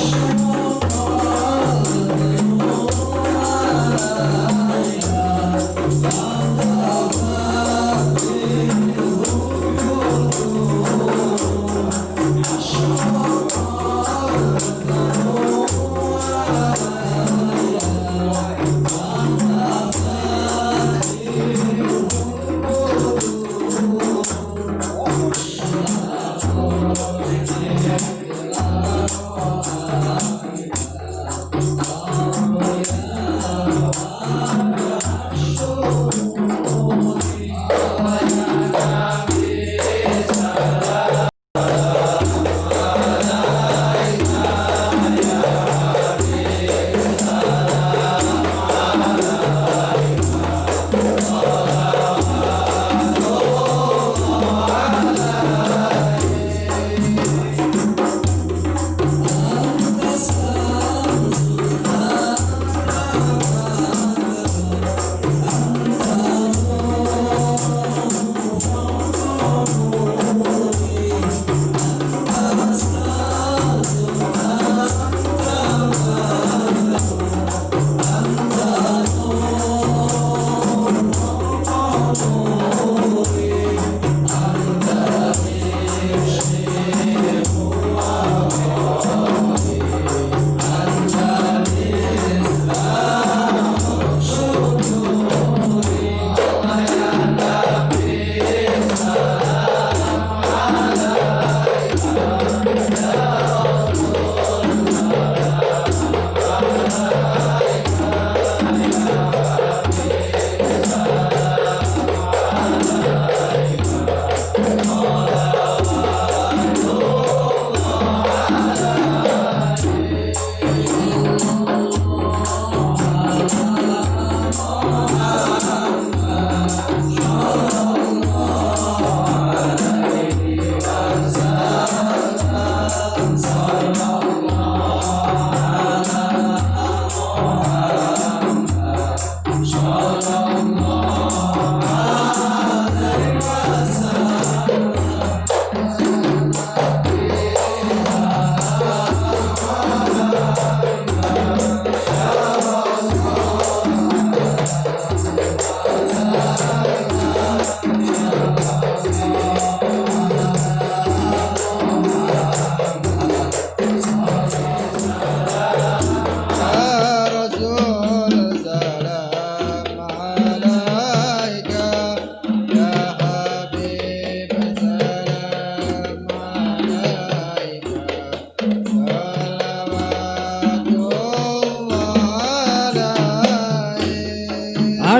Rush. love.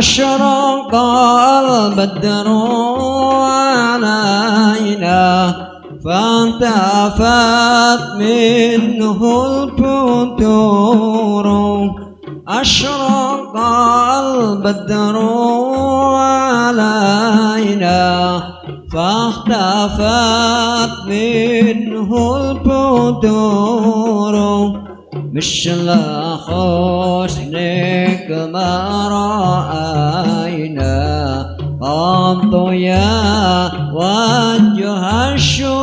أشرق البدر علينا فانتفت منه الفتور أشرق البدر علينا فاختفت منه الفتور مثل حسنك ما رأينا قط يا وجه الشرور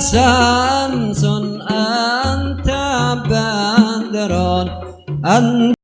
شمس أنت بدر أنت